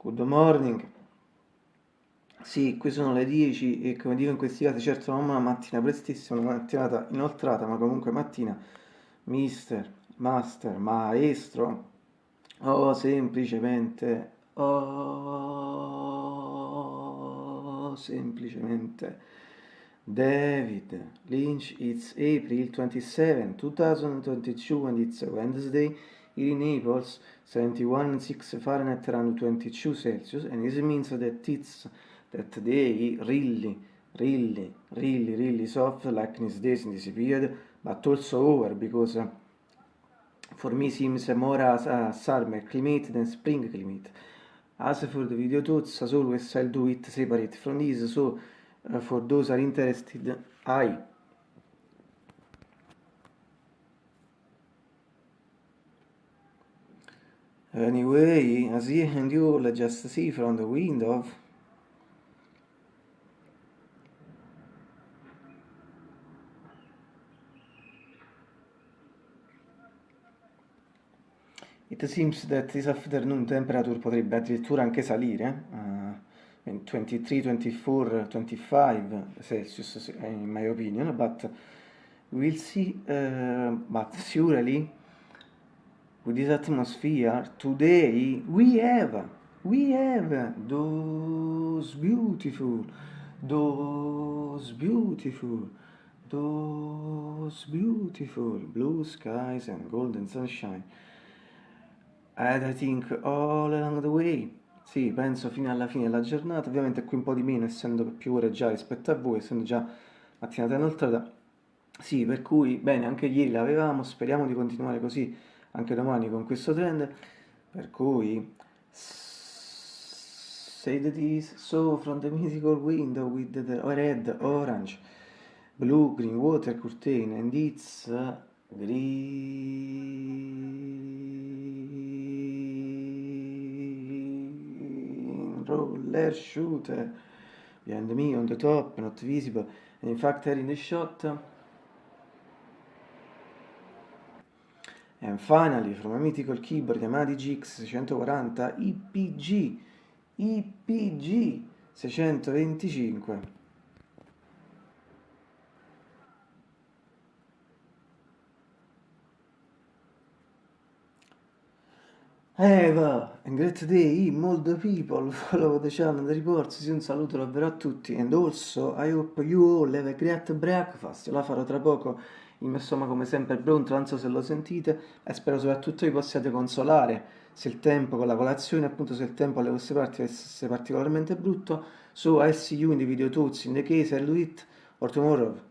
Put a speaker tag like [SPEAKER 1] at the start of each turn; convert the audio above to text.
[SPEAKER 1] Good morning. Sì, qui sono le 10 e come dico in questi casi, certo non una mattina prestissima, una mattinata inoltrata, ma comunque mattina, mister, master, maestro, o semplicemente, oh, semplicemente, David Lynch, it's April 27, 2022 and it's Wednesday, here in Naples, 71.6 Fahrenheit around 22 Celsius, and this means that it's that day really, really, really, really soft like these days in this period, but also over because uh, for me seems more as a summer climate than spring climate. As for the video tuts, as always I'll do it separate from this, so uh, for those are interested, I Anyway, as you and you just see from the window, it seems that this afternoon temperature potrebbe addirittura anche salire, uh, 23, 24, 25 Celsius in my opinion, but we'll see, uh, but surely with this atmosphere, today we have, we have those beautiful, those beautiful, those beautiful blue skies and golden sunshine. And I think all along the way, sì, penso fino alla fine della giornata, ovviamente qui un po' di meno, essendo più ore già rispetto a voi, essendo già mattinata inoltrata. Sì, per cui, bene, anche ieri l'avevamo, speriamo di continuare così anche domani con questo trend per cui say that is so from the mythical window with the red, orange, blue, green water curtain and it's green roller shooter behind me on the top not visible. And in fact in the shot And finally, from a mythical keyboard Yamaha DGX 640 IPG, IPG 625. Eva, a great day, molto people. Follow the channel, the reports, un saluto davvero a tutti. And also I hope you all have a great breakfast, la farò tra poco. Il mio come sempre è pronto, non so se lo sentite e spero soprattutto vi possiate consolare. Se il tempo con la colazione, appunto se il tempo alle vostre parti fosse particolarmente brutto. So I'll see you in the video tuts, in the case I'll do it, or tomorrow.